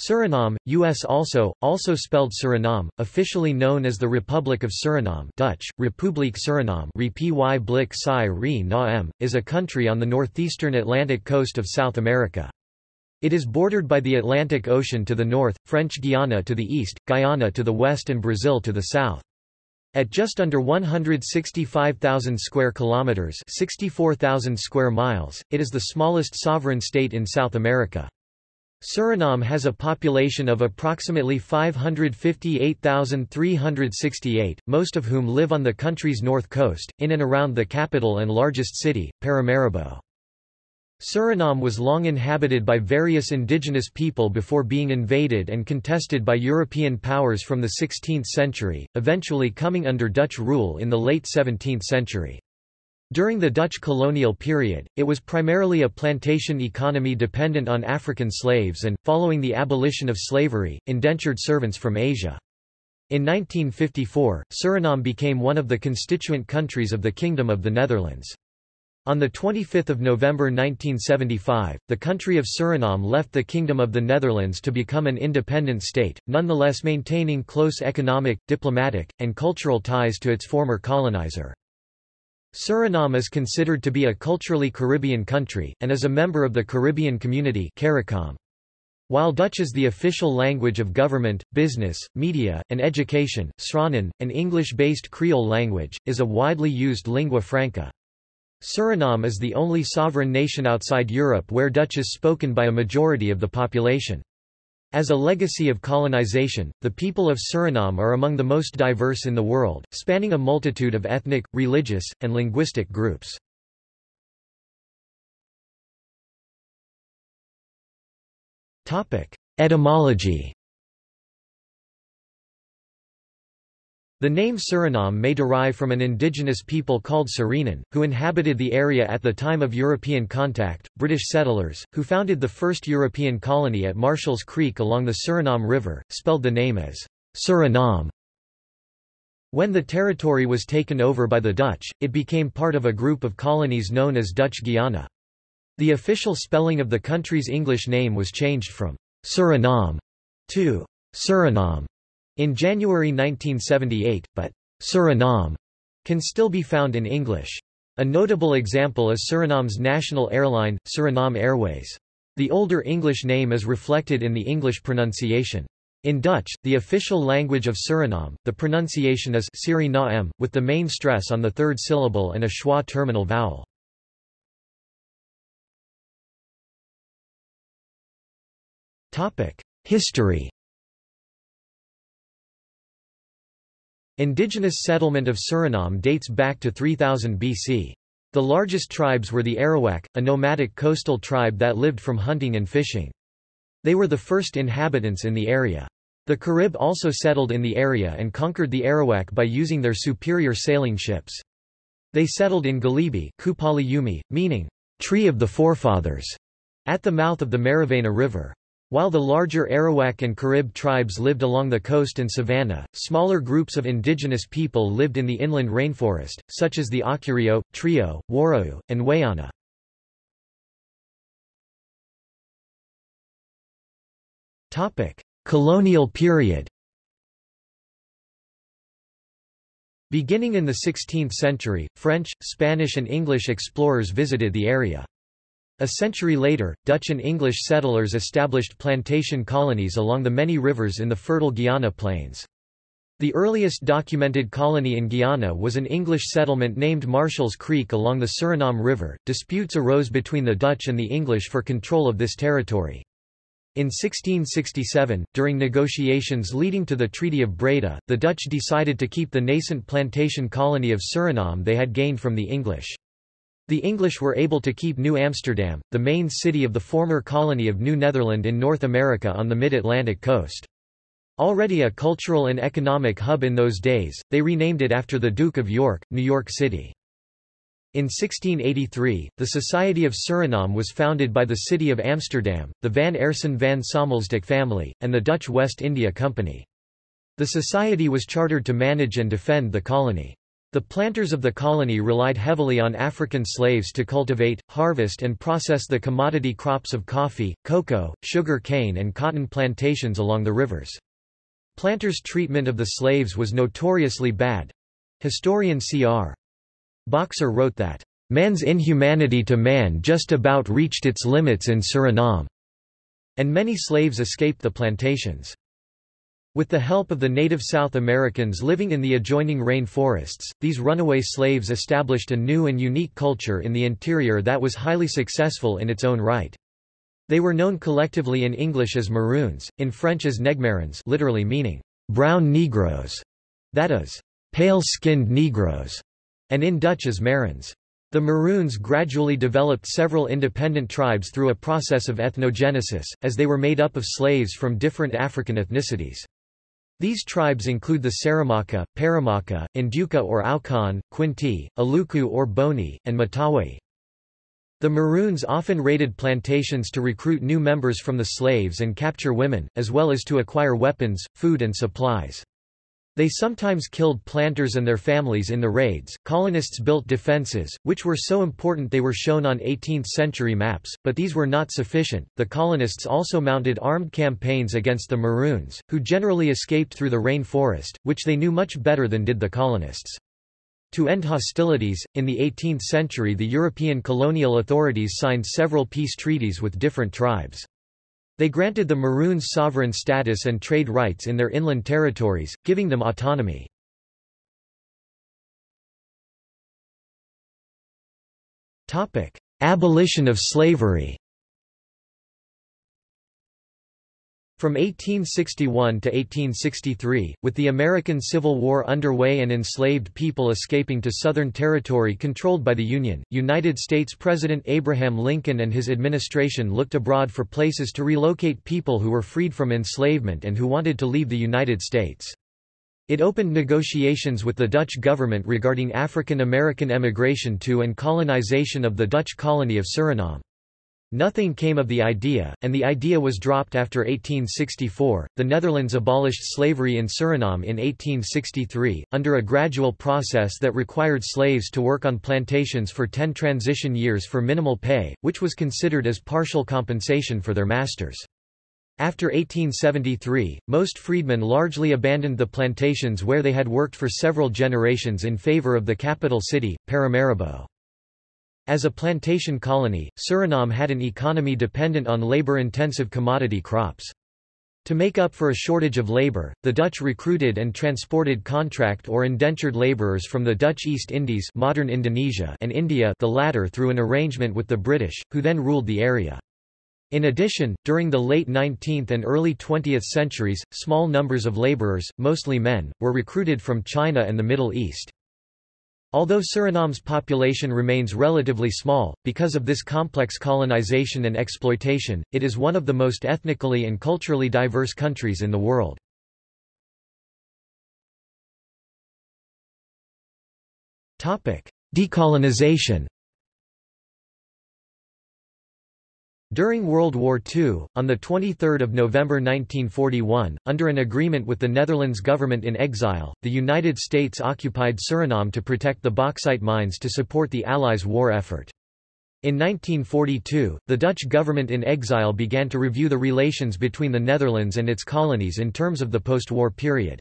Suriname, U.S. also, also spelled Surinam, officially known as the Republic of Suriname Dutch, Republiek Suriname is a country on the northeastern Atlantic coast of South America. It is bordered by the Atlantic Ocean to the north, French Guiana to the east, Guyana to the west and Brazil to the south. At just under 165,000 square kilometers, 64,000 square miles, it is the smallest sovereign state in South America. Suriname has a population of approximately 558,368, most of whom live on the country's north coast, in and around the capital and largest city, Paramaribo. Suriname was long inhabited by various indigenous people before being invaded and contested by European powers from the 16th century, eventually coming under Dutch rule in the late 17th century. During the Dutch colonial period, it was primarily a plantation economy dependent on African slaves and, following the abolition of slavery, indentured servants from Asia. In 1954, Suriname became one of the constituent countries of the Kingdom of the Netherlands. On 25 November 1975, the country of Suriname left the Kingdom of the Netherlands to become an independent state, nonetheless maintaining close economic, diplomatic, and cultural ties to its former colonizer. Suriname is considered to be a culturally Caribbean country, and is a member of the Caribbean Community CARICOM. While Dutch is the official language of government, business, media, and education, Sranan, an English-based Creole language, is a widely used lingua franca. Suriname is the only sovereign nation outside Europe where Dutch is spoken by a majority of the population. As a legacy of colonization, the people of Suriname are among the most diverse in the world, spanning a multitude of ethnic, religious, and linguistic groups. Etymology The name Suriname may derive from an indigenous people called Surinan, who inhabited the area at the time of European contact, British settlers, who founded the first European colony at Marshall's Creek along the Suriname River, spelled the name as Surinam. When the territory was taken over by the Dutch, it became part of a group of colonies known as Dutch Guiana. The official spelling of the country's English name was changed from Surinam to Suriname in January 1978, but Surinam can still be found in English. A notable example is Suriname's national airline, Surinam Airways. The older English name is reflected in the English pronunciation. In Dutch, the official language of Suriname, the pronunciation is Suriname, with the main stress on the third syllable and a schwa terminal vowel. History Indigenous settlement of Suriname dates back to 3000 BC. The largest tribes were the Arawak, a nomadic coastal tribe that lived from hunting and fishing. They were the first inhabitants in the area. The Carib also settled in the area and conquered the Arawak by using their superior sailing ships. They settled in Galibi meaning, tree of the forefathers, at the mouth of the Marowijne River. While the larger Arawak and Carib tribes lived along the coast and savanna, smaller groups of indigenous people lived in the inland rainforest, such as the Akurio, Trio, Warao, and Wayana. Colonial period Beginning in the 16th century, French, Spanish and English explorers visited the area. A century later, Dutch and English settlers established plantation colonies along the many rivers in the fertile Guiana plains. The earliest documented colony in Guiana was an English settlement named Marshall's Creek along the Suriname River. Disputes arose between the Dutch and the English for control of this territory. In 1667, during negotiations leading to the Treaty of Breda, the Dutch decided to keep the nascent plantation colony of Suriname they had gained from the English. The English were able to keep New Amsterdam, the main city of the former colony of New Netherland in North America on the mid-Atlantic coast. Already a cultural and economic hub in those days, they renamed it after the Duke of York, New York City. In 1683, the Society of Suriname was founded by the city of Amsterdam, the Van Aerssen van Sommelsdijck family, and the Dutch West India Company. The society was chartered to manage and defend the colony. The planters of the colony relied heavily on African slaves to cultivate, harvest and process the commodity crops of coffee, cocoa, sugar cane and cotton plantations along the rivers. Planters' treatment of the slaves was notoriously bad. Historian C.R. Boxer wrote that, "...man's inhumanity to man just about reached its limits in Suriname," and many slaves escaped the plantations. With the help of the native South Americans living in the adjoining rainforests, these runaway slaves established a new and unique culture in the interior that was highly successful in its own right. They were known collectively in English as Maroons, in French as Negmarons literally meaning, brown Negroes, that is, pale-skinned Negroes, and in Dutch as Marons. The Maroons gradually developed several independent tribes through a process of ethnogenesis, as they were made up of slaves from different African ethnicities. These tribes include the Saramaka, Paramaka, Ndyuka or Aukan, Quinti, Aluku or Boni, and Matawai. The Maroons often raided plantations to recruit new members from the slaves and capture women, as well as to acquire weapons, food and supplies. They sometimes killed planters and their families in the raids. Colonists built defenses, which were so important they were shown on 18th century maps, but these were not sufficient. The colonists also mounted armed campaigns against the Maroons, who generally escaped through the rain forest, which they knew much better than did the colonists. To end hostilities, in the 18th century the European colonial authorities signed several peace treaties with different tribes. They granted the Maroons sovereign status and trade rights in their inland territories, giving them autonomy. Abolition of slavery From 1861 to 1863, with the American Civil War underway and enslaved people escaping to Southern Territory controlled by the Union, United States President Abraham Lincoln and his administration looked abroad for places to relocate people who were freed from enslavement and who wanted to leave the United States. It opened negotiations with the Dutch government regarding African American emigration to and colonization of the Dutch colony of Suriname. Nothing came of the idea, and the idea was dropped after 1864. The Netherlands abolished slavery in Suriname in 1863, under a gradual process that required slaves to work on plantations for ten transition years for minimal pay, which was considered as partial compensation for their masters. After 1873, most freedmen largely abandoned the plantations where they had worked for several generations in favor of the capital city, Paramaribo. As a plantation colony, Suriname had an economy dependent on labor-intensive commodity crops. To make up for a shortage of labor, the Dutch recruited and transported contract or indentured laborers from the Dutch East Indies modern Indonesia and India the latter through an arrangement with the British, who then ruled the area. In addition, during the late 19th and early 20th centuries, small numbers of laborers, mostly men, were recruited from China and the Middle East. Although Suriname's population remains relatively small, because of this complex colonization and exploitation, it is one of the most ethnically and culturally diverse countries in the world. Decolonization During World War II, on 23 November 1941, under an agreement with the Netherlands government in exile, the United States occupied Suriname to protect the bauxite mines to support the Allies' war effort. In 1942, the Dutch government in exile began to review the relations between the Netherlands and its colonies in terms of the post-war period.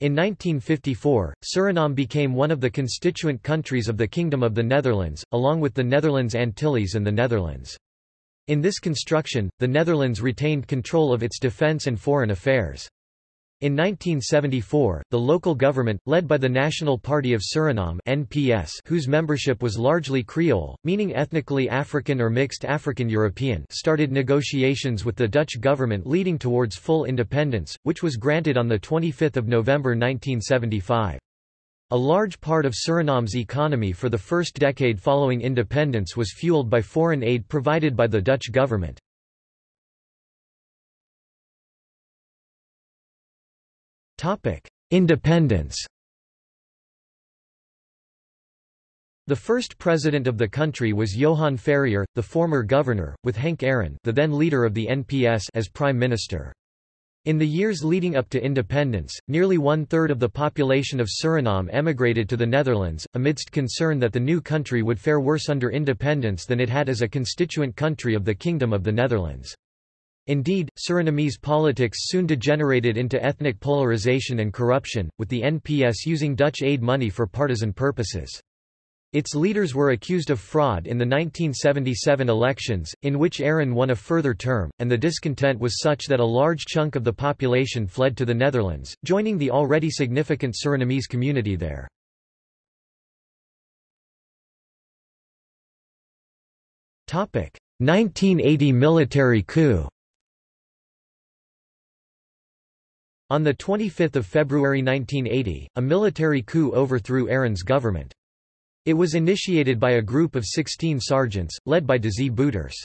In 1954, Suriname became one of the constituent countries of the Kingdom of the Netherlands, along with the Netherlands Antilles and the Netherlands. In this construction, the Netherlands retained control of its defence and foreign affairs. In 1974, the local government, led by the National Party of Suriname NPS, whose membership was largely Creole, meaning ethnically African or mixed African-European started negotiations with the Dutch government leading towards full independence, which was granted on 25 November 1975. A large part of Suriname's economy for the first decade following independence was fueled by foreign aid provided by the Dutch government. Independence The first president of the country was Johan Ferrier, the former governor, with Henck Arron the then leader of the NPS as prime minister. In the years leading up to independence, nearly one-third of the population of Suriname emigrated to the Netherlands, amidst concern that the new country would fare worse under independence than it had as a constituent country of the Kingdom of the Netherlands. Indeed, Surinamese politics soon degenerated into ethnic polarization and corruption, with the NPS using Dutch aid money for partisan purposes. Its leaders were accused of fraud in the 1977 elections, in which Arron won a further term, and the discontent was such that a large chunk of the population fled to the Netherlands, joining the already significant Surinamese community there. Topic: 1980 military coup. On 25 February 1980, a military coup overthrew Arron's government. It was initiated by a group of 16 sergeants, led by Desi Bouterse.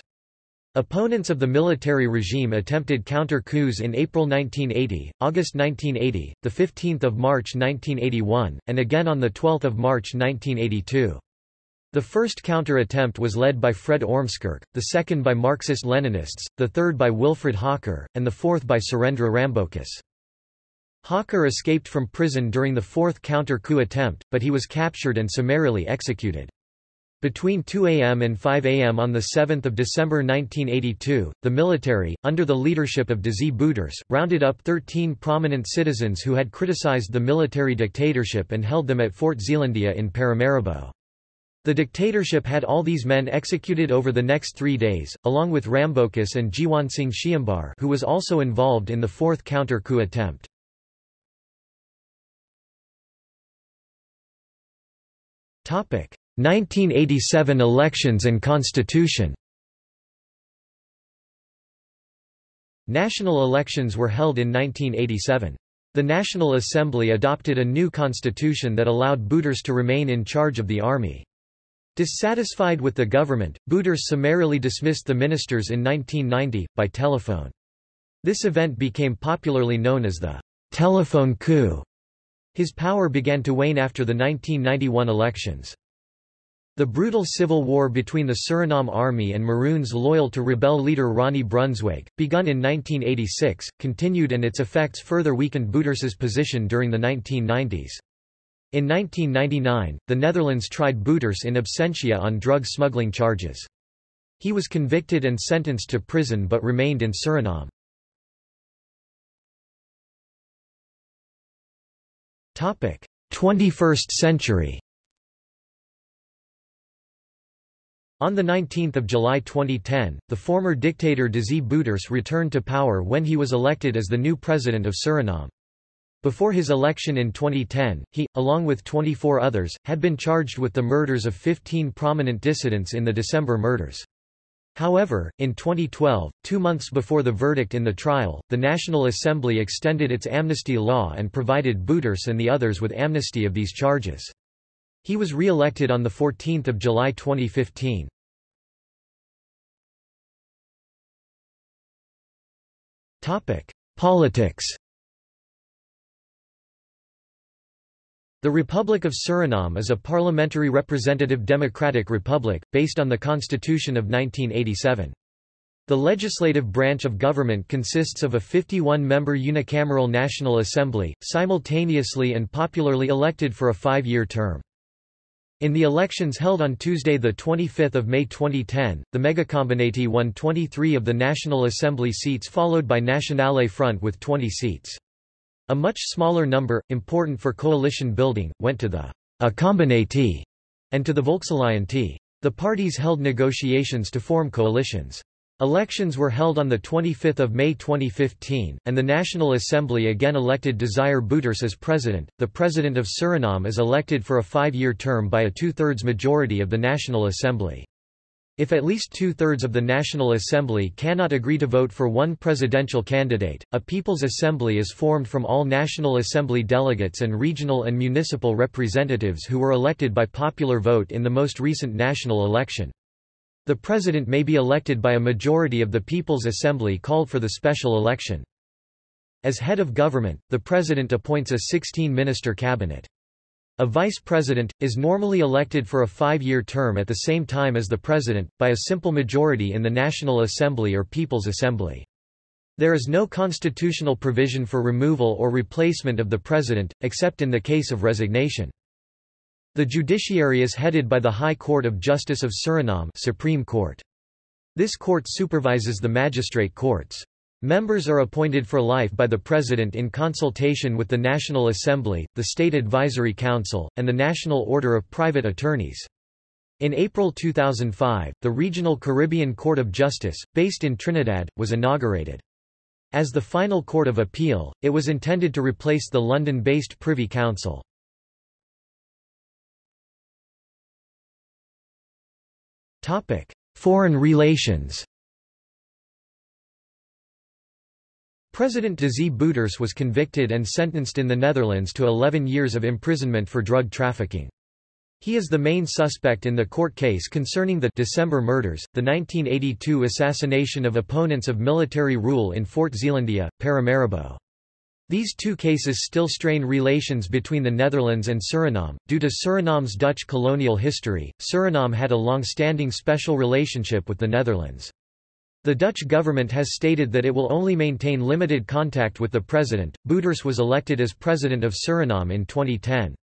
Opponents of the military regime attempted counter-coups in April 1980, August 1980, 15 March 1981, and again on 12 March 1982. The first counter-attempt was led by Fred Ormskerk, the second by Marxist-Leninists, the third by Wilfred Hawker, and the fourth by Surendra Rambocus. Hawker escaped from prison during the fourth counter-coup attempt, but he was captured and summarily executed. Between 2 a.m. and 5 a.m. on 7 December 1982, the military, under the leadership of Desi Bouterse, rounded up 13 prominent citizens who had criticized the military dictatorship and held them at Fort Zeelandia in Paramaribo. The dictatorship had all these men executed over the next three days, along with Rambocus and Jiwansing Sheombar who was also involved in the fourth counter-coup attempt. 1987 elections and constitution National elections were held in 1987. The National Assembly adopted a new constitution that allowed Bouterse to remain in charge of the army. Dissatisfied with the government, Bouterse summarily dismissed the ministers in 1990, by telephone. This event became popularly known as the telephone coup. His power began to wane after the 1991 elections. The brutal civil war between the Suriname Army and Maroons loyal to rebel leader Ronnie Brunswijk, begun in 1986, continued and its effects further weakened Bouterse's position during the 1990s. In 1999, the Netherlands tried Bouterse in absentia on drug smuggling charges. He was convicted and sentenced to prison but remained in Suriname. 21st century On 19 July 2010, the former dictator Desi Bouterse returned to power when he was elected as the new president of Suriname. Before his election in 2010, he, along with 24 others, had been charged with the murders of 15 prominent dissidents in the December murders. However, in 2012, two months before the verdict in the trial, the National Assembly extended its amnesty law and provided Bouterse and the others with amnesty of these charges. He was re-elected on 14 July 2015. Politics The Republic of Suriname is a parliamentary representative democratic republic, based on the Constitution of 1987. The legislative branch of government consists of a 51-member unicameral National Assembly, simultaneously and popularly elected for a five-year term. In the elections held on Tuesday 25 May 2010, the Megacombinatie won 23 of the National Assembly seats followed by Nationale Front with 20 seats. A much smaller number, important for coalition building, went to the A and to the Volksalliantie. The parties held negotiations to form coalitions. Elections were held on 25 May 2015, and the National Assembly again elected Desire Bouterse as president. The President of Suriname is elected for a five-year term by a two-thirds majority of the National Assembly. If at least two-thirds of the National Assembly cannot agree to vote for one presidential candidate, a People's Assembly is formed from all National Assembly delegates and regional and municipal representatives who were elected by popular vote in the most recent national election. The president may be elected by a majority of the People's Assembly called for the special election. As head of government, the president appoints a 16-minister cabinet. A vice president, is normally elected for a five-year term at the same time as the president, by a simple majority in the National Assembly or People's Assembly. There is no constitutional provision for removal or replacement of the president, except in the case of resignation. The judiciary is headed by the High Court of Justice of Suriname Supreme Court. This court supervises the magistrate courts. Members are appointed for life by the President in consultation with the National Assembly, the State Advisory Council, and the National Order of Private Attorneys. In April 2005, the Regional Caribbean Court of Justice, based in Trinidad, was inaugurated. As the final court of appeal, it was intended to replace the London-based Privy Council. Foreign relations President Desi Bouterse was convicted and sentenced in the Netherlands to 11 years of imprisonment for drug trafficking. He is the main suspect in the court case concerning the December murders, the 1982 assassination of opponents of military rule in Fort Zeelandia, Paramaribo. These two cases still strain relations between the Netherlands and Suriname. Due to Suriname's Dutch colonial history, Suriname had a long-standing special relationship with the Netherlands. The Dutch government has stated that it will only maintain limited contact with the president. Bouterse was elected as president of Suriname in 2010.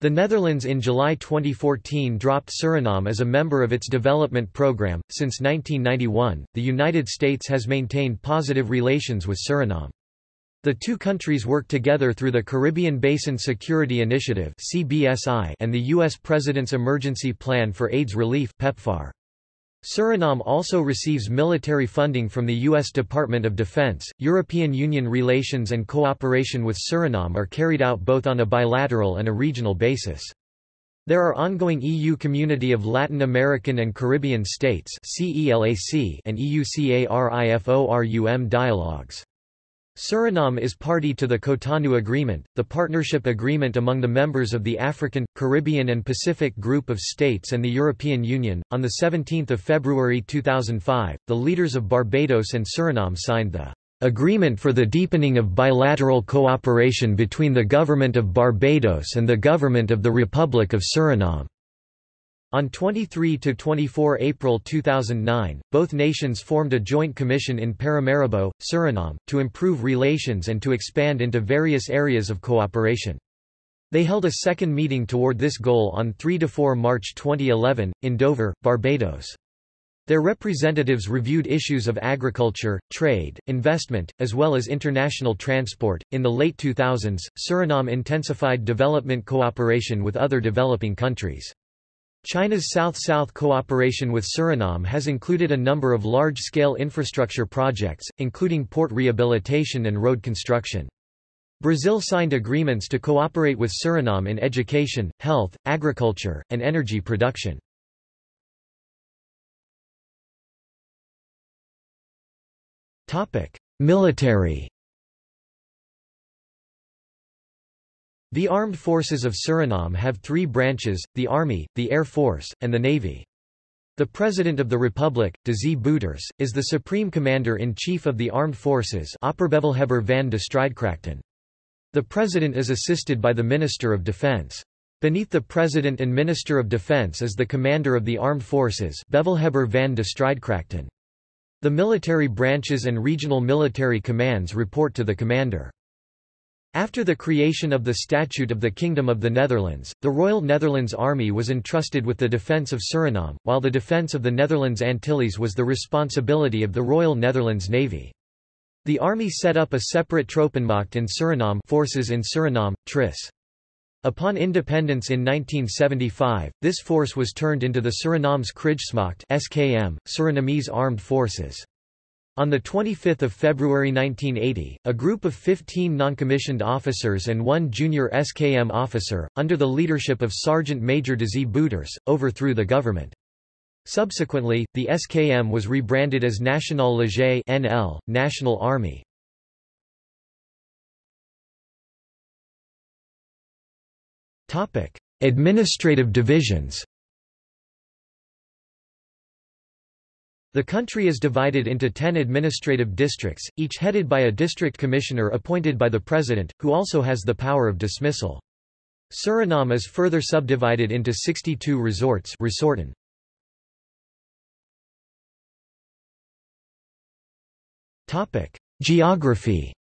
The Netherlands in July 2014 dropped Suriname as a member of its development program. Since 1991, the United States has maintained positive relations with Suriname. The two countries work together through the Caribbean Basin Security Initiative (CBSI) and the U.S. President's Emergency Plan for AIDS Relief PEPFAR. Suriname also receives military funding from the U.S. Department of Defense. European Union relations and cooperation with Suriname are carried out both on a bilateral and a regional basis. There are ongoing EU Community of Latin American and Caribbean States and EU-CARIFORUM dialogues. Suriname is party to the Cotonou Agreement, the partnership agreement among the members of the African, Caribbean and Pacific Group of States and the European Union. On the 17th of February 2005, the leaders of Barbados and Suriname signed the Agreement for the Deepening of Bilateral Cooperation between the Government of Barbados and the Government of the Republic of Suriname. On 23–24 April 2009, both nations formed a joint commission in Paramaribo, Suriname, to improve relations and to expand into various areas of cooperation. They held a second meeting toward this goal on 3–4 March 2011, in Dover, Barbados. Their representatives reviewed issues of agriculture, trade, investment, as well as international transport. In the late 2000s, Suriname intensified development cooperation with other developing countries. China's South-South cooperation with Suriname has included a number of large-scale infrastructure projects, including port rehabilitation and road construction. Brazil signed agreements to cooperate with Suriname in education, health, agriculture, and energy production. Military The armed forces of Suriname have three branches, the Army, the Air Force, and the Navy. The President of the Republic, Desi Bouterse, is the Supreme Commander-in-Chief of the Armed Forces van de Strijdkrachten. The President is assisted by the Minister of Defense. Beneath the President and Minister of Defense is the Commander of the Armed Forces Bevelhebber van de Strijdkrachten. The military branches and regional military commands report to the Commander. After the creation of the Statute of the Kingdom of the Netherlands, the Royal Netherlands Army was entrusted with the defence of Suriname, while the defence of the Netherlands Antilles was the responsibility of the Royal Netherlands Navy. The army set up a separate Troepenmacht in Suriname forces in Suriname, TRIS. Upon independence in 1975, this force was turned into the Suriname's Krijgsmacht SKM, Surinamese Armed Forces. On 25 February 1980, a group of 15 noncommissioned officers and one junior SKM officer, under the leadership of Sergeant Major Desi Bouterse, overthrew the government. Subsequently, the SKM was rebranded as Nationaal Leger NL, National Army. Administrative divisions The country is divided into ten administrative districts, each headed by a district commissioner appointed by the president, who also has the power of dismissal. Suriname is further subdivided into 62 resorts resorten. Geography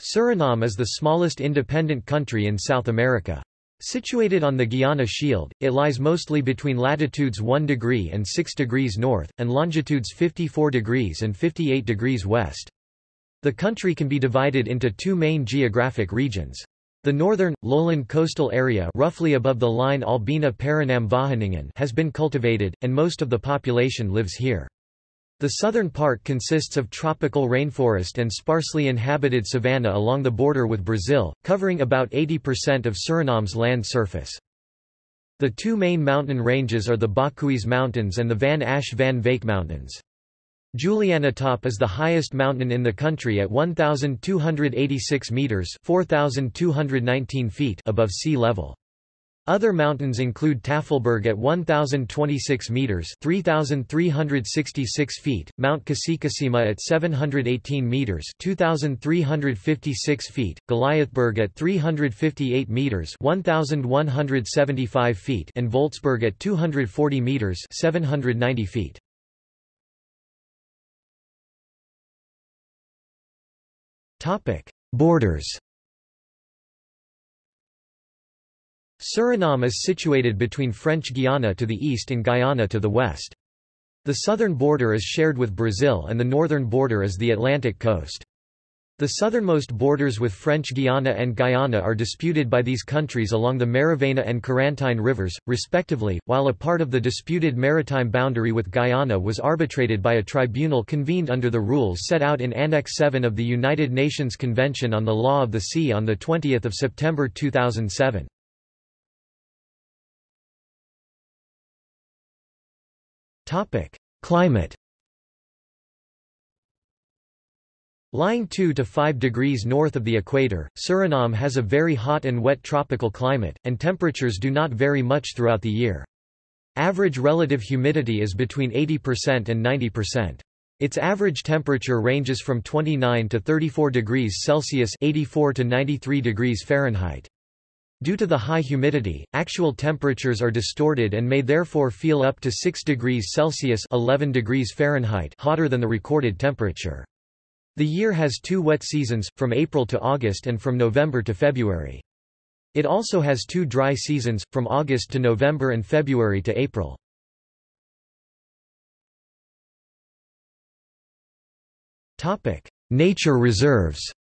Suriname is the smallest independent country in South America. Situated on the Guiana Shield, it lies mostly between latitudes 1 degree and 6 degrees north, and longitudes 54 degrees and 58 degrees west. The country can be divided into two main geographic regions. The northern, lowland coastal area roughly above the line Albina Paranam Wageningen has been cultivated, and most of the population lives here. The southern part consists of tropical rainforest and sparsely inhabited savanna along the border with Brazil, covering about 80% of Suriname's land surface. The two main mountain ranges are the Bakhuis Mountains and the Van Asch Van Wijck Mountains. Julianatop is the highest mountain in the country at 1,286 metres 4,219 feet above sea level. Other mountains include Tafelberg at 1,026 metres 3,366 feet, Mount Kasikasima at 718 metres 2,356 feet, Goliathberg at 358 metres 1,175 feet and Voltzberg at 240 metres 790 feet. Borders Suriname is situated between French Guiana to the east and Guyana to the west. The southern border is shared with Brazil and the northern border is the Atlantic coast. The southernmost borders with French Guiana and Guyana are disputed by these countries along the Marowijne and Corantine rivers, respectively, while a part of the disputed maritime boundary with Guyana was arbitrated by a tribunal convened under the rules set out in Annex 7 of the United Nations Convention on the Law of the Sea on 20 September 2007. Climate Lying 2 to 5 degrees north of the equator, Suriname has a very hot and wet tropical climate, and temperatures do not vary much throughout the year. Average relative humidity is between 80% and 90%. Its average temperature ranges from 29 to 34 degrees Celsius 84 to 93 degrees Fahrenheit. Due to the high humidity, actual temperatures are distorted and may therefore feel up to 6 degrees Celsius 11 degrees Fahrenheit hotter than the recorded temperature. The year has two wet seasons, from April to August and from November to February. It also has two dry seasons, from August to November and February to April. Nature reserves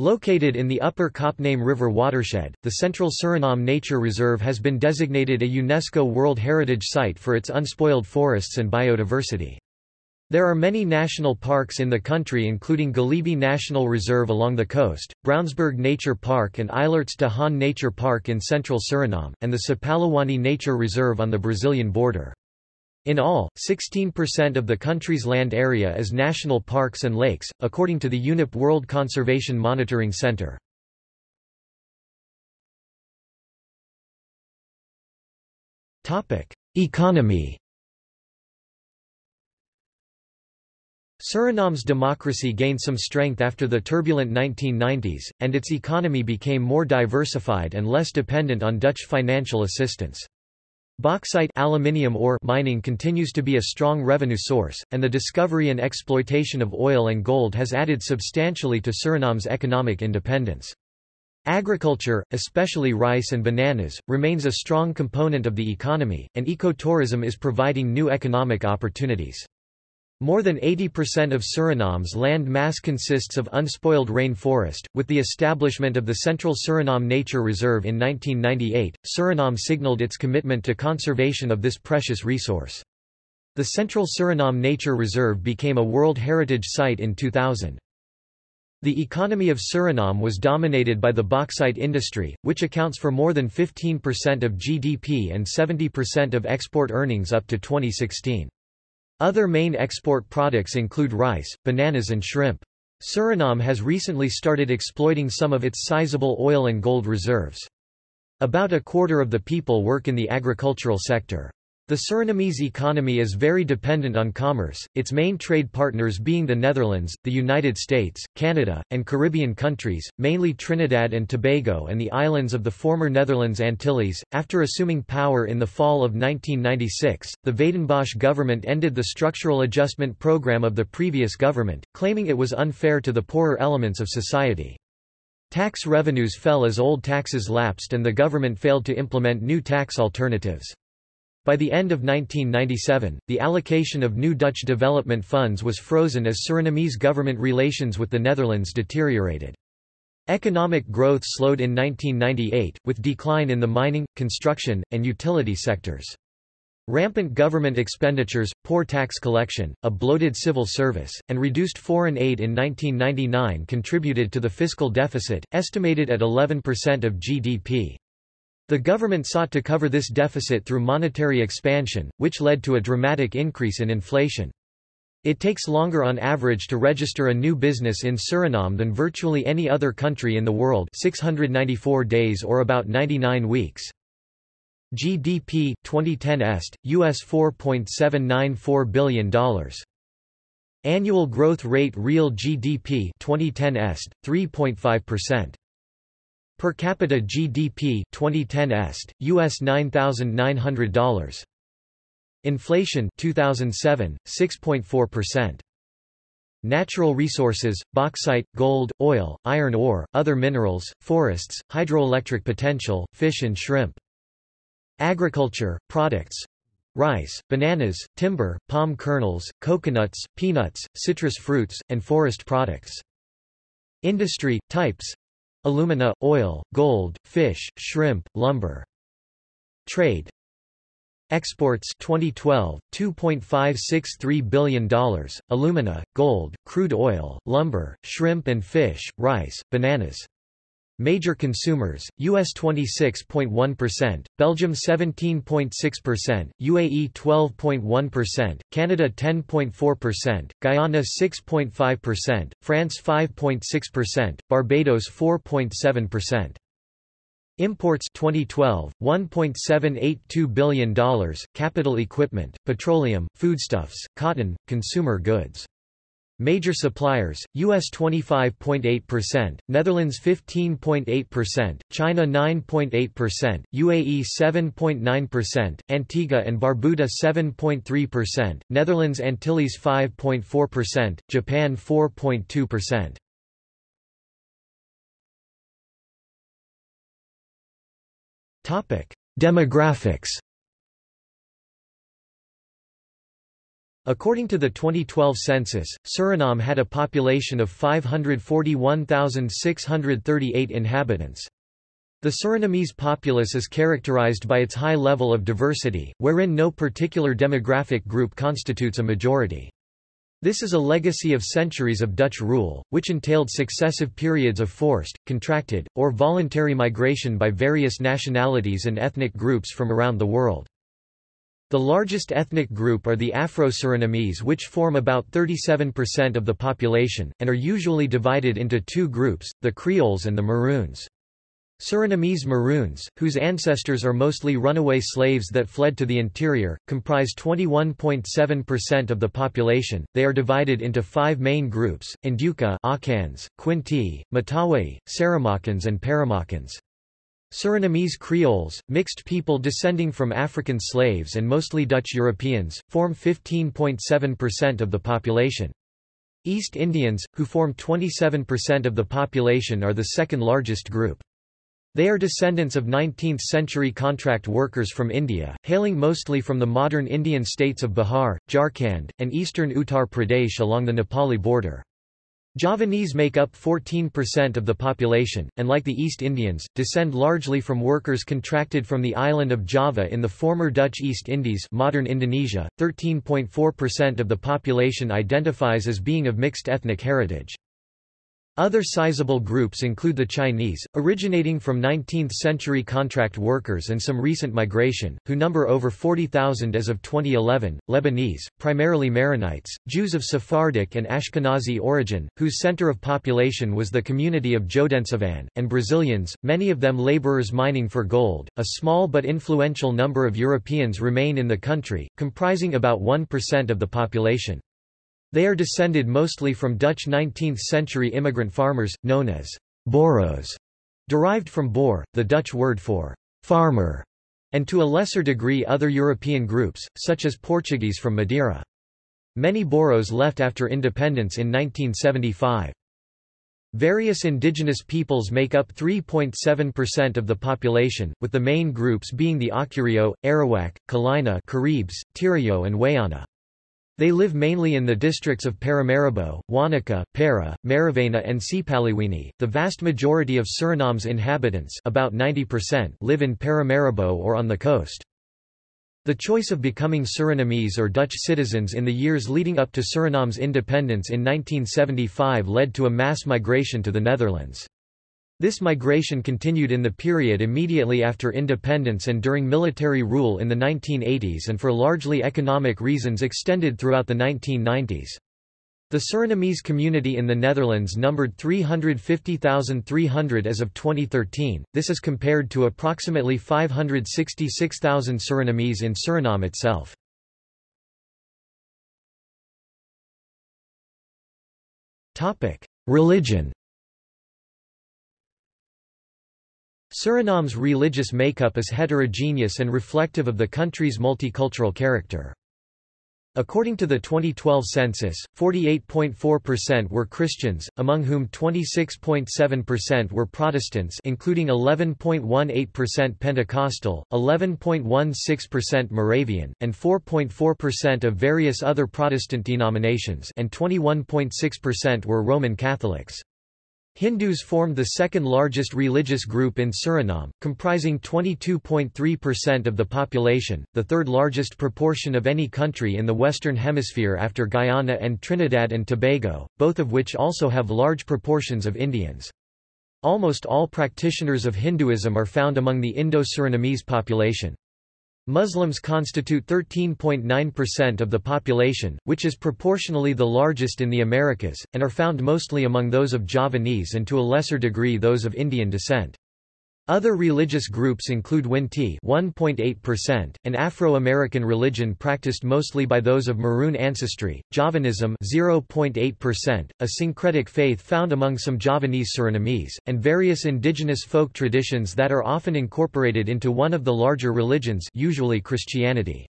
Located in the upper Coppename River watershed, the Central Suriname Nature Reserve has been designated a UNESCO World Heritage Site for its unspoiled forests and biodiversity. There are many national parks in the country including Galibi National Reserve along the coast, Brownsberg Nature Park and Eilerts de Haan Nature Park in central Suriname, and the Sipaliwini Nature Reserve on the Brazilian border. In all, 16% of the country's land area is national parks and lakes, according to the UNEP World Conservation Monitoring Center. Economy Suriname's democracy gained some strength after the turbulent 1990s, and its economy became more diversified and less dependent on Dutch financial assistance. Bauxite aluminium ore mining continues to be a strong revenue source, and the discovery and exploitation of oil and gold has added substantially to Suriname's economic independence. Agriculture, especially rice and bananas, remains a strong component of the economy, and ecotourism is providing new economic opportunities. More than 80% of Suriname's land mass consists of unspoiled rainforest. With the establishment of the Central Suriname Nature Reserve in 1998, Suriname signaled its commitment to conservation of this precious resource. The Central Suriname Nature Reserve became a World Heritage Site in 2000. The economy of Suriname was dominated by the bauxite industry, which accounts for more than 15% of GDP and 70% of export earnings up to 2016. Other main export products include rice, bananas and shrimp. Suriname has recently started exploiting some of its sizable oil and gold reserves. About a quarter of the people work in the agricultural sector. The Surinamese economy is very dependent on commerce, its main trade partners being the Netherlands, the United States, Canada, and Caribbean countries, mainly Trinidad and Tobago and the islands of the former Netherlands Antilles. After assuming power in the fall of 1996, the Wijdenbosch government ended the structural adjustment program of the previous government, claiming it was unfair to the poorer elements of society. Tax revenues fell as old taxes lapsed and the government failed to implement new tax alternatives. By the end of 1997, the allocation of new Dutch development funds was frozen as Surinamese government relations with the Netherlands deteriorated. Economic growth slowed in 1998, with decline in the mining, construction, and utility sectors. Rampant government expenditures, poor tax collection, a bloated civil service, and reduced foreign aid in 1999 contributed to the fiscal deficit, estimated at 11% of GDP. The government sought to cover this deficit through monetary expansion, which led to a dramatic increase in inflation. It takes longer on average to register a new business in Suriname than virtually any other country in the world 694 days or about 99 weeks. GDP 2010 est, US $4.794 billion. Annual growth rate real GDP 2010 est, 3.5%. Per capita GDP 2010 est, US $9,900. Inflation 2007, 6.4%. Natural resources, bauxite, gold, oil, iron ore, other minerals, forests, hydroelectric potential, fish and shrimp. Agriculture, products, rice, bananas, timber, palm kernels, coconuts, peanuts, citrus fruits, and forest products. Industry, types alumina, oil, gold, fish, shrimp, lumber. Trade Exports 2012, $2.563 billion, alumina, gold, crude oil, lumber, shrimp and fish, rice, bananas. Major consumers, US 26.1%, Belgium 17.6%, UAE 12.1%, Canada 10.4%, Guyana 6.5%, France 5.6%, Barbados 4.7%. Imports 2012, $1.782 billion, capital equipment, petroleum, foodstuffs, cotton, consumer goods. Major suppliers, US 25.8%, Netherlands 15.8%, China 9.8%, UAE 7.9%, Antigua and Barbuda 7.3%, Netherlands Antilles 5.4%, Japan 4.2%. Demographics According to the 2012 census, Suriname had a population of 541,638 inhabitants. The Surinamese populace is characterized by its high level of diversity, wherein no particular demographic group constitutes a majority. This is a legacy of centuries of Dutch rule, which entailed successive periods of forced, contracted, or voluntary migration by various nationalities and ethnic groups from around the world. The largest ethnic group are the Afro-Surinamese which form about 37% of the population, and are usually divided into two groups, the Creoles and the Maroons. Surinamese Maroons, whose ancestors are mostly runaway slaves that fled to the interior, comprise 21.7% of the population. They are divided into five main groups: Ndyuka, Akans, Quinti, Matawai, Saramakans and Paramakans. Surinamese Creoles, mixed people descending from African slaves and mostly Dutch Europeans, form 15.7% of the population. East Indians, who form 27% of the population are the second largest group. They are descendants of 19th-century contract workers from India, hailing mostly from the modern Indian states of Bihar, Jharkhand, and eastern Uttar Pradesh along the Nepali border. Javanese make up 14% of the population, and like the East Indians, descend largely from workers contracted from the island of Java in the former Dutch East Indies modern Indonesia. 13.4% of the population identifies as being of mixed ethnic heritage. Other sizable groups include the Chinese, originating from 19th-century contract workers and some recent migration, who number over 40,000 as of 2011, Lebanese, primarily Maronites, Jews of Sephardic and Ashkenazi origin, whose center of population was the community of Jodensavanne, and Brazilians, many of them laborers mining for gold. A small but influential number of Europeans remain in the country, comprising about 1% of the population. They are descended mostly from Dutch 19th-century immigrant farmers, known as Boros, derived from boer, the Dutch word for farmer, and to a lesser degree other European groups, such as Portuguese from Madeira. Many Boros left after independence in 1975. Various indigenous peoples make up 3.7% of the population, with the main groups being the Akurio, Arawak, Kalina Caribs, Tirayo and Wayana. They live mainly in the districts of Paramaribo, Wanica, Para, Marowijne and Sipaliwini. The vast majority of Suriname's inhabitants about 90% live in Paramaribo or on the coast. The choice of becoming Surinamese or Dutch citizens in the years leading up to Suriname's independence in 1975 led to a mass migration to the Netherlands. This migration continued in the period immediately after independence and during military rule in the 1980s and for largely economic reasons extended throughout the 1990s. The Surinamese community in the Netherlands numbered 350,300 as of 2013, this is compared to approximately 566,000 Surinamese in Suriname itself. Religion Suriname's religious makeup is heterogeneous and reflective of the country's multicultural character. According to the 2012 census, 48.4% were Christians, among whom 26.7% were Protestants including 11.18% Pentecostal, 11.16% Moravian, and 4.4% of various other Protestant denominations and 21.6% were Roman Catholics. Hindus formed the second largest religious group in Suriname, comprising 22.3% of the population, the third largest proportion of any country in the Western Hemisphere after Guyana and Trinidad and Tobago, both of which also have large proportions of Indians. Almost all practitioners of Hinduism are found among the Indo-Surinamese population. Muslims constitute 13.9% of the population, which is proportionally the largest in the Americas, and are found mostly among those of Javanese and to a lesser degree those of Indian descent. Other religious groups include Winti 1.8%, an Afro-American religion practiced mostly by those of Maroon ancestry, Javanism 0.8%, a syncretic faith found among some Javanese Surinamese, and various indigenous folk traditions that are often incorporated into one of the larger religions usually Christianity.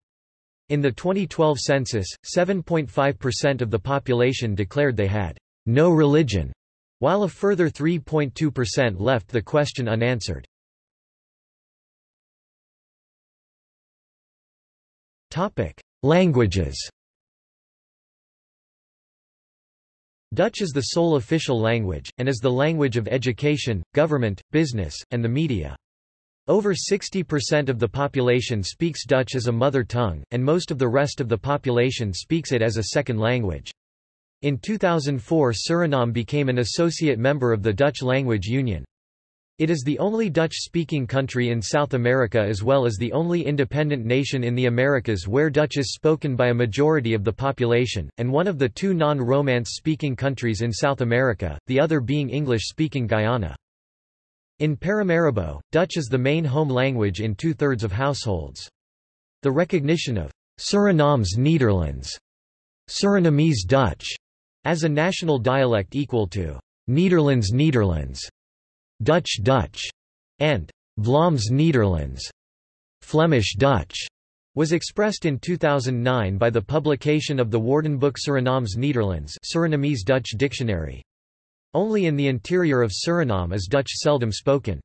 In the 2012 census, 7.5% of the population declared they had no religion, while a further 3.2% left the question unanswered. Languages Dutch is the sole official language, and is the language of education, government, business, and the media. Over 60% of the population speaks Dutch as a mother tongue, and most of the rest of the population speaks it as a second language. In 2004 Suriname became an associate member of the Dutch Language Union. It is the only Dutch-speaking country in South America as well as the only independent nation in the Americas where Dutch is spoken by a majority of the population, and one of the two non-Romance speaking countries in South America, the other being English-speaking Guyana. In Paramaribo, Dutch is the main home language in two-thirds of households. The recognition of Surinaams Nederlands, Surinamese Dutch, as a national dialect equal to Nederlands Nederlands, Dutch Dutch, and Vlaams Nederlands, Flemish Dutch, was expressed in 2009 by the publication of the Woordenboek Surinaams Nederlands Surinamese Dutch Dictionary. Only in the interior of Suriname is Dutch seldom spoken.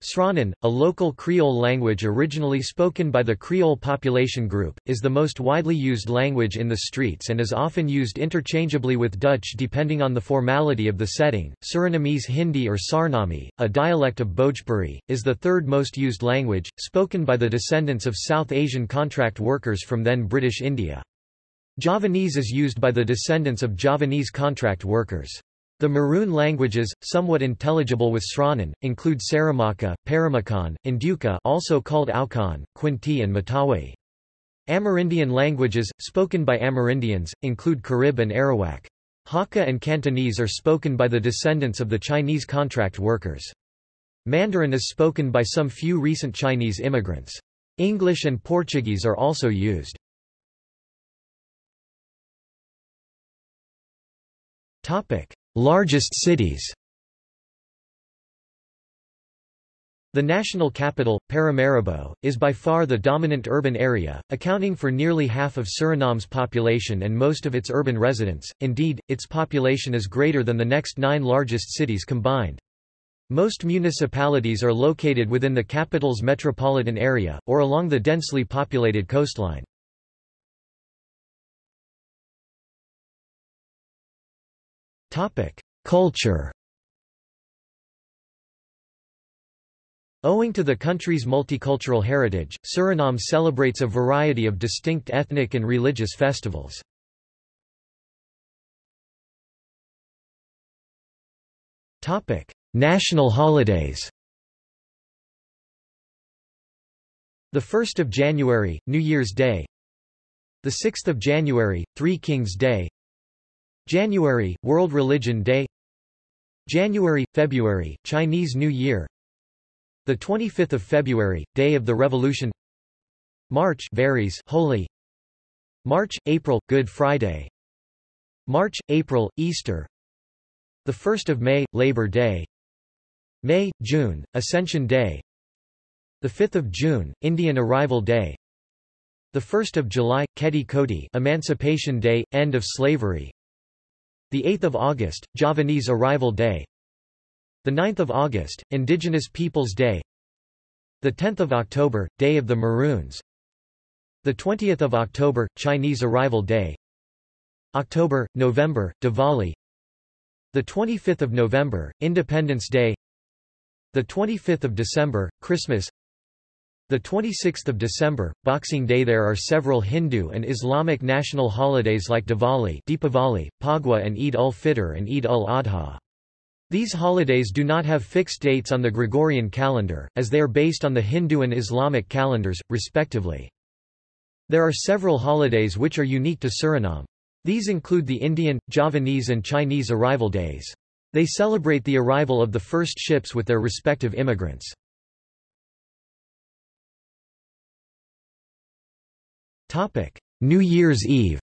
Sranan, a local Creole language originally spoken by the Creole population group, is the most widely used language in the streets and is often used interchangeably with Dutch depending on the formality of the setting. Surinamese Hindi or Sarnami, a dialect of Bhojpuri, is the third most used language, spoken by the descendants of South Asian contract workers from then British India. Javanese is used by the descendants of Javanese contract workers. The Maroon languages, somewhat intelligible with Sranan, include Saramaka, Paramakan, Ndyuka also called Aukan, Kwinti and Matawai. Amerindian languages, spoken by Amerindians, include Carib and Arawak. Hakka and Cantonese are spoken by the descendants of the Chinese contract workers. Mandarin is spoken by some few recent Chinese immigrants. English and Portuguese are also used. Largest cities The national capital, Paramaribo, is by far the dominant urban area, accounting for nearly half of Suriname's population and most of its urban residents, indeed, its population is greater than the next nine largest cities combined. Most municipalities are located within the capital's metropolitan area, or along the densely populated coastline. Culture. Owing to the country's multicultural heritage, Suriname celebrates a variety of distinct ethnic and religious festivals. National holidays. The 1st of January, New Year's Day. The 6th of January, Three Kings Day January, World Religion Day. January, February, Chinese New Year. The 25th of February, Day of the Revolution. March varies Holi. March, April, Good Friday. March, April, Easter. The 1st of May, Labor Day. May, June, Ascension Day. The 5th of June, Indian Arrival Day. The 1st of July, Keti Koti Emancipation Day, End of Slavery the 8th of August, Javanese Arrival Day. The 9th of August, Indigenous Peoples Day. The 10th of October, Day of the Maroons. The 20th of October, Chinese Arrival Day. October, November, Diwali. The 25th of November, Independence Day. The 25th of December, Christmas the 26th of December, Boxing Day There are several Hindu and Islamic national holidays like Diwali Deepavali, Phagwa and Eid ul-Fitr and Eid ul-Adha. These holidays do not have fixed dates on the Gregorian calendar, as they are based on the Hindu and Islamic calendars, respectively. There are several holidays which are unique to Suriname. These include the Indian, Javanese and Chinese arrival days. They celebrate the arrival of the first ships with their respective immigrants. New Year's Eve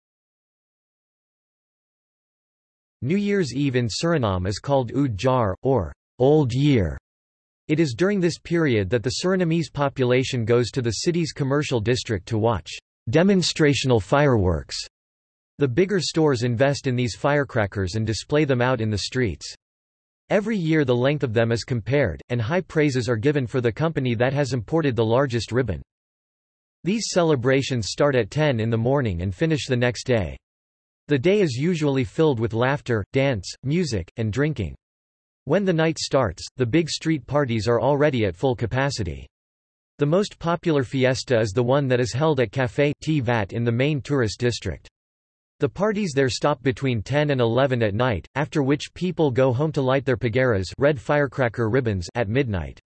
New Year's Eve in Suriname is called Oud or Old Year. It is during this period that the Surinamese population goes to the city's commercial district to watch demonstrational fireworks. The bigger stores invest in these firecrackers and display them out in the streets. Every year the length of them is compared, and high praises are given for the company that has imported the largest ribbon. These celebrations start at 10 in the morning and finish the next day. The day is usually filled with laughter, dance, music, and drinking. When the night starts, the big street parties are already at full capacity. The most popular fiesta is the one that is held at Café Vat in the main tourist district. The parties there stop between 10 and 11 at night, after which people go home to light their pagaras red firecracker ribbons at midnight.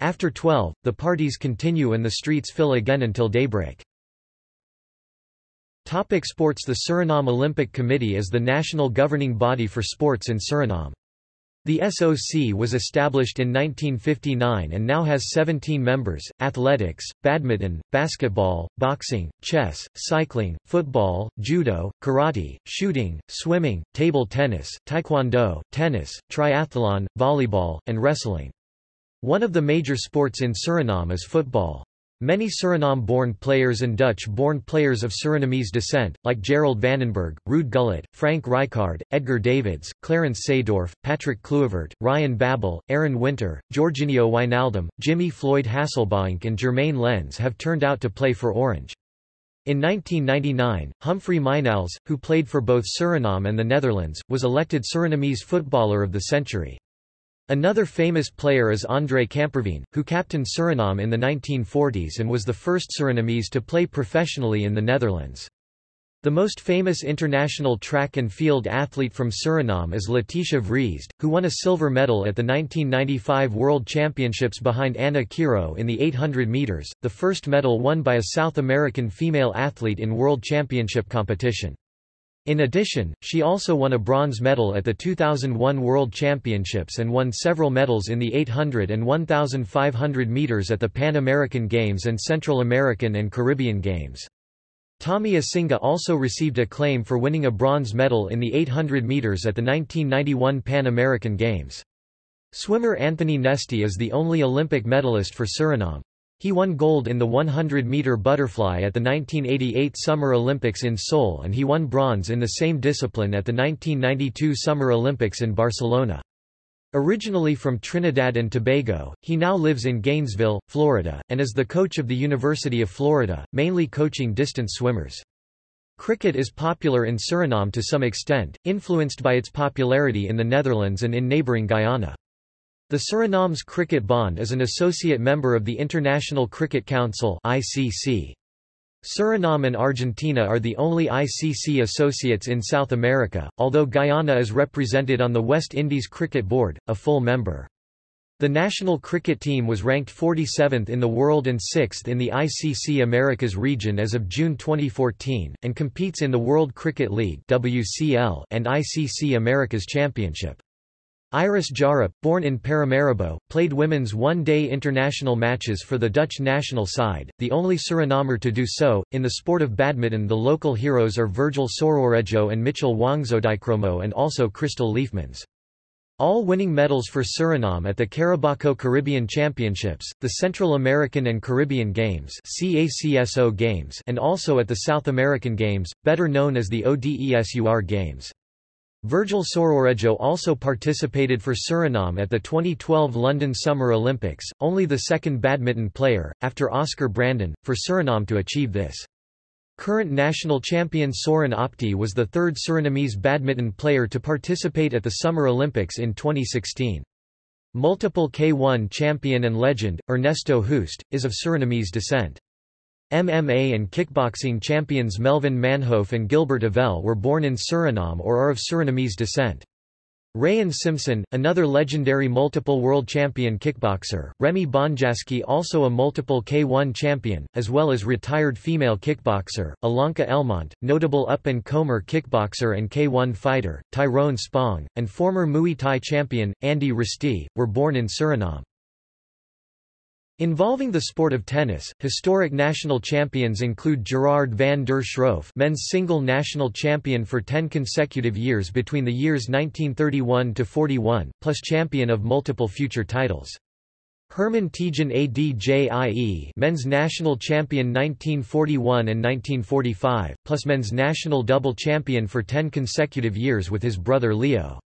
After 12, the parties continue and the streets fill again until daybreak. Topic sports The Suriname Olympic Committee is the national governing body for sports in Suriname. The SOC was established in 1959 and now has 17 members, athletics, badminton, basketball, boxing, chess, cycling, football, judo, karate, shooting, swimming, table tennis, taekwondo, tennis, triathlon, volleyball, and wrestling. One of the major sports in Suriname is football. Many Suriname-born players and Dutch-born players of Surinamese descent, like Gerald Vanenburg, Ruud Gullit, Frank Rijkaard, Edgar Davids, Clarence Seedorf, Patrick Kluivert, Ryan Babel, Aron Winter, Georginio Wijnaldum, Jimmy Floyd Hasselbaink and Jeremain Lens have turned out to play for Orange. In 1999, Humphrey Mijnals, who played for both Suriname and the Netherlands, was elected Surinamese Footballer of the Century. Another famous player is André Kamperveen, who captained Suriname in the 1940s and was the first Surinamese to play professionally in the Netherlands. The most famous international track and field athlete from Suriname is Letitia Vriesde, who won a silver medal at the 1995 World Championships behind Ana Quirot in the 800 meters, the first medal won by a South American female athlete in World Championship competition. In addition, she also won a bronze medal at the 2001 World Championships and won several medals in the 800 and 1,500 meters at the Pan American Games and Central American and Caribbean Games. Tommy Asinga also received acclaim for winning a bronze medal in the 800 meters at the 1991 Pan American Games. Swimmer Anthony Nesty is the only Olympic medalist for Suriname. He won gold in the 100-meter butterfly at the 1988 Summer Olympics in Seoul and he won bronze in the same discipline at the 1992 Summer Olympics in Barcelona. Originally from Trinidad and Tobago, he now lives in Gainesville, Florida, and is the coach of the University of Florida, mainly coaching distance swimmers. Cricket is popular in Suriname to some extent, influenced by its popularity in the Netherlands and in neighbouring Guyana. The Suriname's Cricket Bond is an associate member of the International Cricket Council ICC. Suriname and Argentina are the only ICC associates in South America, although Guyana is represented on the West Indies Cricket Board, a full member. The national cricket team was ranked 47th in the world and 6th in the ICC Americas region as of June 2014, and competes in the World Cricket League and ICC Americas Championship. Iris Jharap, born in Paramaribo, played women's one-day international matches for the Dutch national side, the only Surinamer to do so. In the sport of badminton the local heroes are Virgil Soeroredjo and Mitchell Wongsodikromo and also Crystal Liefmans. All winning medals for Suriname at the Carebaco Caribbean Championships, the Central American and Caribbean Games CACSO Games and also at the South American Games, better known as the ODESUR Games. Virgil Soeroredjo also participated for Suriname at the 2012 London Summer Olympics, only the second badminton player, after Oscar Brandon, for Suriname to achieve this. Current national champion Soren Opti was the third Surinamese badminton player to participate at the Summer Olympics in 2016. Multiple K1 champion and legend, Ernesto Hoost, is of Surinamese descent. MMA and kickboxing champions Melvin Manhoef and Gilbert Yvel were born in Suriname or are of Surinamese descent. Rayen Simson, another legendary multiple world champion kickboxer, Remy Bonjasky also a multiple K1 champion, as well as retired female kickboxer, Alanka Elmont, notable up-and-comer kickboxer and K1 fighter, Tyrone Spong, and former Muay Thai champion, Andy Ristie, were born in Suriname. Involving the sport of tennis, historic national champions include Gerard van der Schroef men's single national champion for 10 consecutive years between the years 1931 to 41, plus champion of multiple future titles. Herman Tejan Adjie men's national champion 1941 and 1945, plus men's national double champion for 10 consecutive years with his brother Leo.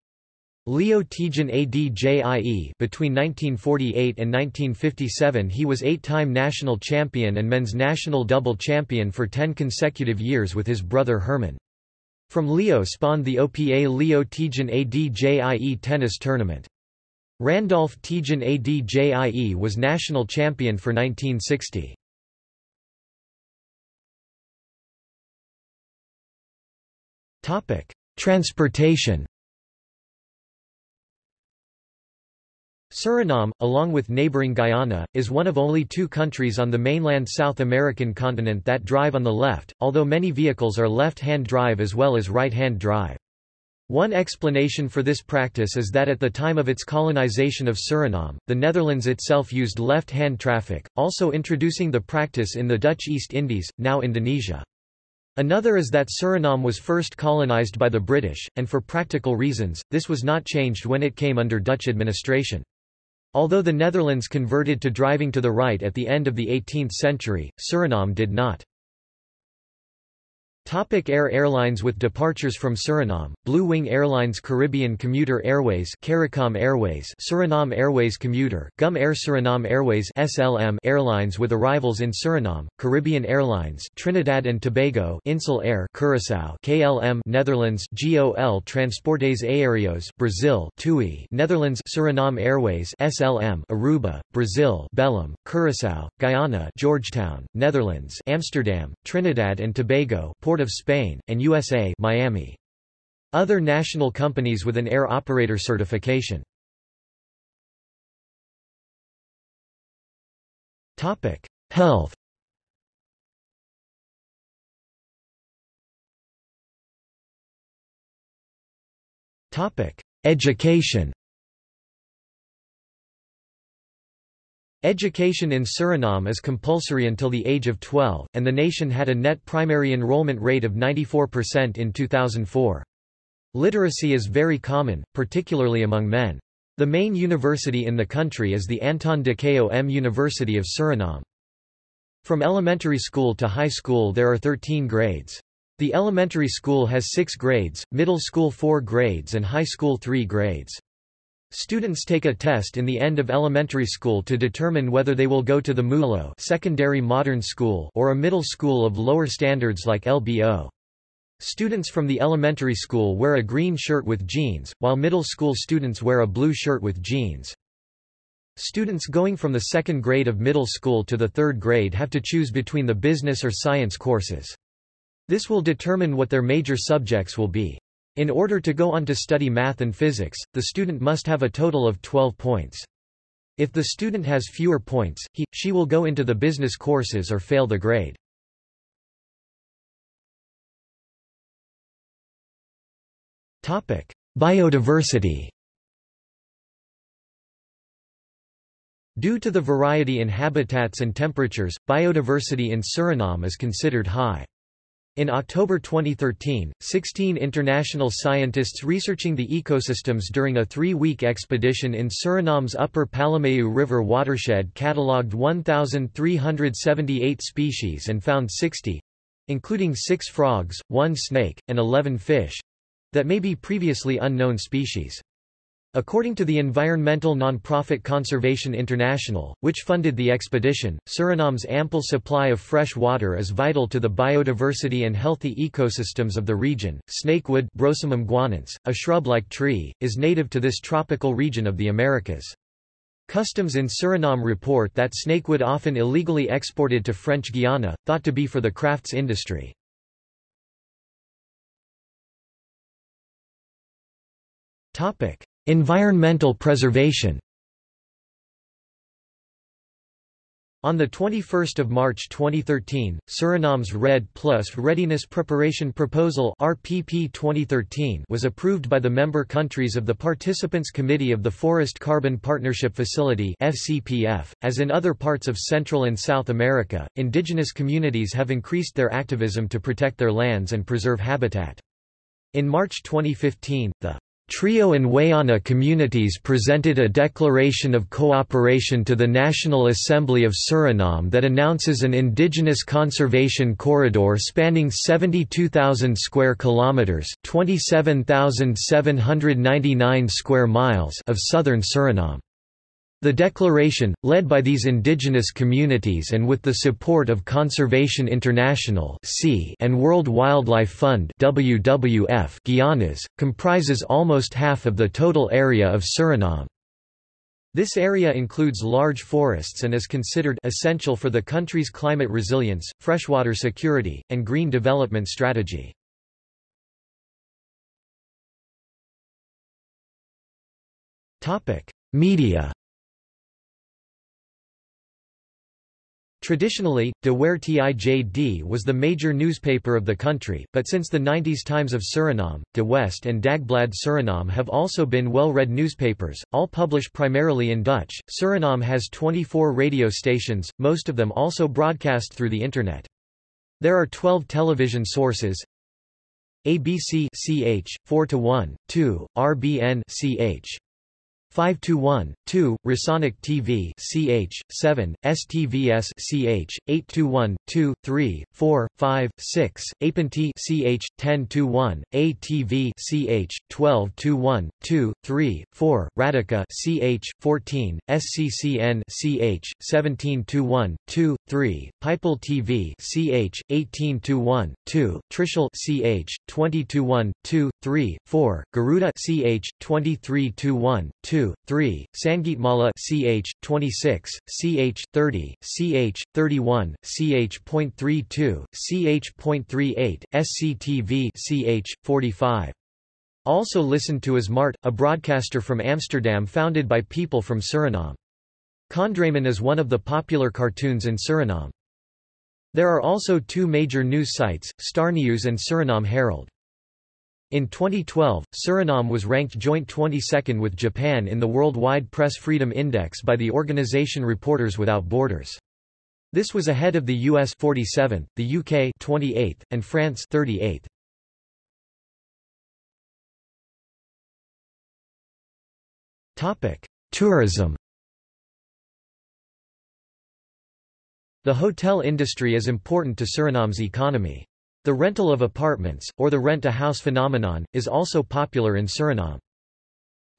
Leo Tejan Adjie between 1948 and 1957 he was eight-time national champion and men's national double champion for ten consecutive years with his brother Herman. From Leo spawned the OPA Leo Tejan Adjie tennis tournament. Randolph Tejan Adjie was national champion for 1960. Transportation Suriname, along with neighboring Guyana, is one of only two countries on the mainland South American continent that drive on the left, although many vehicles are left-hand drive as well as right-hand drive. One explanation for this practice is that at the time of its colonization of Suriname, the Netherlands itself used left-hand traffic, also introducing the practice in the Dutch East Indies, now Indonesia. Another is that Suriname was first colonized by the British, and for practical reasons, this was not changed when it came under Dutch administration. Although the Netherlands converted to driving to the right at the end of the 18th century, Suriname did not. Topic Air Airlines With departures from Suriname, Blue Wing Airlines Caribbean Commuter Airways CARICOM Airways Suriname Airways Commuter, GUM Air Suriname Airways SLM Airlines with arrivals in Suriname, Caribbean Airlines Trinidad and Tobago Insel Air Curaçao KLM Netherlands GOL Transportes Aéreos Brazil TUI Netherlands Suriname Airways SLM Aruba, Brazil Belém, Curaçao, Guyana Georgetown, Netherlands Amsterdam, Trinidad and Tobago Port Crown of Spain, and USA Miami. Other national companies with an air operator certification. Topic: Health Topic: Education Education in Suriname is compulsory until the age of 12, and the nation had a net primary enrollment rate of 94% in 2004. Literacy is very common, particularly among men. The main university in the country is the Anton de Kom University of Suriname. From elementary school to high school there are 13 grades. The elementary school has six grades, middle school four grades and high school three grades. Students take a test in the end of elementary school to determine whether they will go to the MULO secondary modern school or a middle school of lower standards like LBO. Students from the elementary school wear a green shirt with jeans, while middle school students wear a blue shirt with jeans. Students going from the second grade of middle school to the third grade have to choose between the business or science courses. This will determine what their major subjects will be. In order to go on to study math and physics, the student must have a total of 12 points. If the student has fewer points, he, she will go into the business courses or fail the grade. Topic. Biodiversity Due to the variety in habitats and temperatures, biodiversity in Suriname is considered high. In October 2013, 16 international scientists researching the ecosystems during a three-week expedition in Suriname's upper Palumeu River watershed catalogued 1,378 species and found 60—including six frogs, one snake, and 11 fish—that may be previously unknown species. According to the environmental nonprofit Conservation International, which funded the expedition, Suriname's ample supply of fresh water is vital to the biodiversity and healthy ecosystems of the region. Snakewood Brosimum guianense, a shrub-like tree, is native to this tropical region of the Americas. Customs in Suriname report that snakewood often illegally exported to French Guiana, thought to be for the crafts industry. Topic: Environmental preservation On 21 March 2013, Suriname's REDD Plus Readiness Preparation Proposal RPP 2013 was approved by the member countries of the Participants Committee of the Forest Carbon Partnership Facility FCPF. .As in other parts of Central and South America, indigenous communities have increased their activism to protect their lands and preserve habitat. In March 2015, the Trio and Wayana communities presented a declaration of cooperation to the National Assembly of Suriname that announces an indigenous conservation corridor spanning 72,000 square kilometers, 27,799 square miles of southern Suriname. The declaration, led by these indigenous communities and with the support of Conservation International and World Wildlife Fund WWF Guianas, comprises almost half of the total area of Suriname. This area includes large forests and is considered essential for the country's climate resilience, freshwater security, and green development strategy. Media Traditionally, De Ware Tijd was the major newspaper of the country, but since the 90s Times of Suriname, De West and Dagblad Suriname have also been well-read newspapers, all published primarily in Dutch. Suriname has 24 radio stations, most of them also broadcast through the Internet. There are 12 television sources, ABC CH 4 to 1 2 RBN CH 521, 2, Rasonic TV CH, 7, STVS CH, 821, 2, 3, 4, 5, 6, APNT CH, 1021, ATV CH, 1221, 2, 3, 4, Radica CH, 14, SCCN CH, 1721, 2, 3, People TV CH, 1821, 2, Trishul CH, 2021, 2, 3, 4, Garuda CH, 2321, 2, 2, 3, Sangeetmala ch. 26, ch. 30, ch. 31, ch.32, ch.38, SCTV ch. 45. Also listened to is Mart, a broadcaster from Amsterdam founded by people from Suriname. Kondraman is one of the popular cartoons in Suriname. There are also two major news sites, Starnews and Suriname Herald. In 2012, Suriname was ranked joint 22nd with Japan in the Worldwide Press Freedom Index by the organization Reporters Without Borders. This was ahead of the US 47th, the UK 28th, and France 38th. Topic: Tourism. The hotel industry is important to Suriname's economy. The rental of apartments, or the rent-a-house phenomenon, is also popular in Suriname.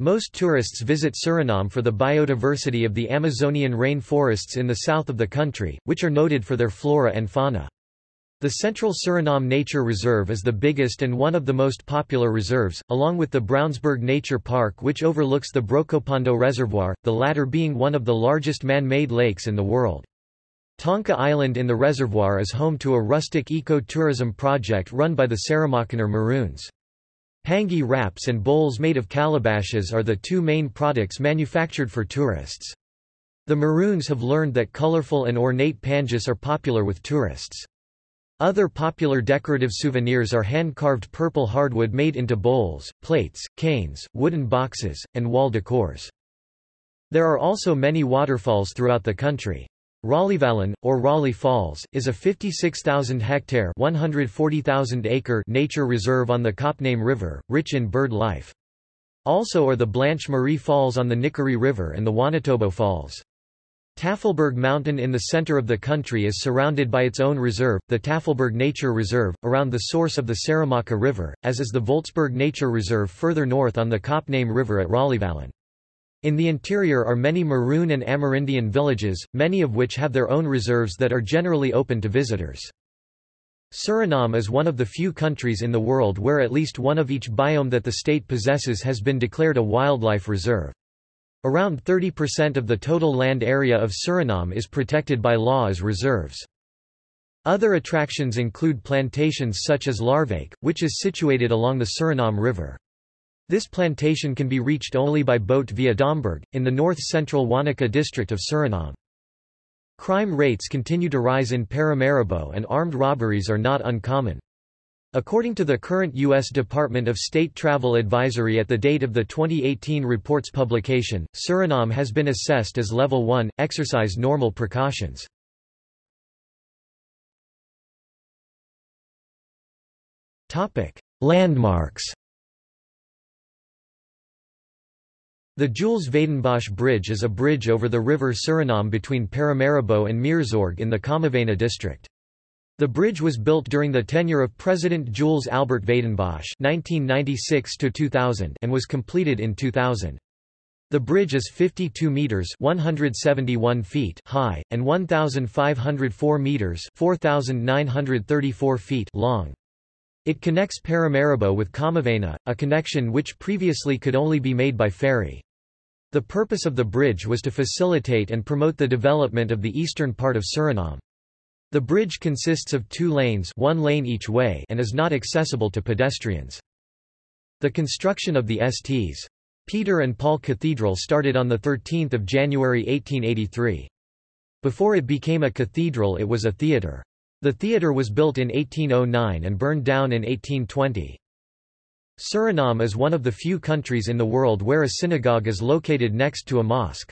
Most tourists visit Suriname for the biodiversity of the Amazonian rainforests in the south of the country, which are noted for their flora and fauna. The Central Suriname Nature Reserve is the biggest and one of the most popular reserves, along with the Brownsberg Nature Park which overlooks the Brokopondo Reservoir, the latter being one of the largest man-made lakes in the world. Tonka Island in the reservoir is home to a rustic eco-tourism project run by the Saramaccaner Maroons. Pangi wraps and bowls made of calabashes are the two main products manufactured for tourists. The Maroons have learned that colorful and ornate pangas are popular with tourists. Other popular decorative souvenirs are hand-carved purple hardwood made into bowls, plates, canes, wooden boxes, and wall decors. There are also many waterfalls throughout the country. Raleighvallen, or Raleigh Falls, is a 56,000-hectare (140,000-acre) nature reserve on the Coppename River, rich in bird life. Also are the Blanche Marie Falls on the Nickerie River and the Wonotobo Falls. Tafelberg Mountain in the center of the country is surrounded by its own reserve, the Tafelberg Nature Reserve, around the source of the Saramacca River, as is the Voltzberg Nature Reserve further north on the Coppename River at Raleighvallen. In the interior are many Maroon and Amerindian villages, many of which have their own reserves that are generally open to visitors. Suriname is one of the few countries in the world where at least one of each biome that the state possesses has been declared a wildlife reserve. Around 30% of the total land area of Suriname is protected by law as reserves. Other attractions include plantations such as Laarwijk, which is situated along the Suriname River. This plantation can be reached only by boat via Domburg, in the north-central Wanica district of Suriname. Crime rates continue to rise in Paramaribo and armed robberies are not uncommon. According to the current U.S. Department of State Travel Advisory at the date of the 2018 report's publication, Suriname has been assessed as Level 1, exercise normal precautions. Landmarks The Jules-Wijdenbosch Bridge is a bridge over the river Suriname between Paramaribo and Meerzorg in the Commewijne district. The bridge was built during the tenure of President Jules Albert Wijdenbosch (1996–2000) and was completed in 2000. The bridge is 52 meters (171 feet) high and 1504 meters (4934 feet) long. It connects Paramaribo with Commewijne, a connection which previously could only be made by ferry. The purpose of the bridge was to facilitate and promote the development of the eastern part of Suriname. The bridge consists of two lanes one lane each way and is not accessible to pedestrians. The construction of the Sts. Peter and Paul Cathedral started on 13 January 1883. Before it became a cathedral it was a theatre. The theatre was built in 1809 and burned down in 1820. Suriname is one of the few countries in the world where a synagogue is located next to a mosque.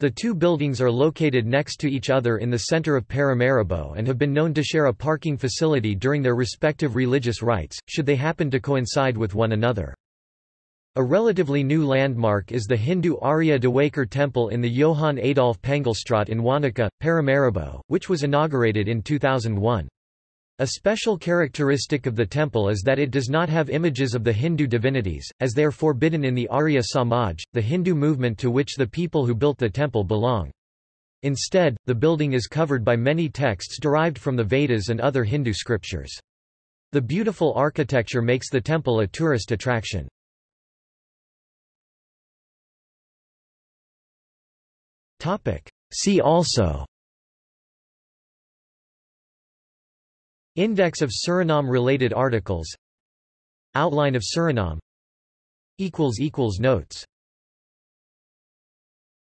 The two buildings are located next to each other in the center of Paramaribo and have been known to share a parking facility during their respective religious rites, should they happen to coincide with one another. A relatively new landmark is the Hindu Arya Dewakar Temple in the Johann Adolf Pengelstraat in Wanica, Paramaribo, which was inaugurated in 2001. A special characteristic of the temple is that it does not have images of the Hindu divinities, as they are forbidden in the Arya Samaj, the Hindu movement to which the people who built the temple belong. Instead, the building is covered by many texts derived from the Vedas and other Hindu scriptures. The beautiful architecture makes the temple a tourist attraction. See also. Index of Suriname-related articles. Outline of Suriname. Notes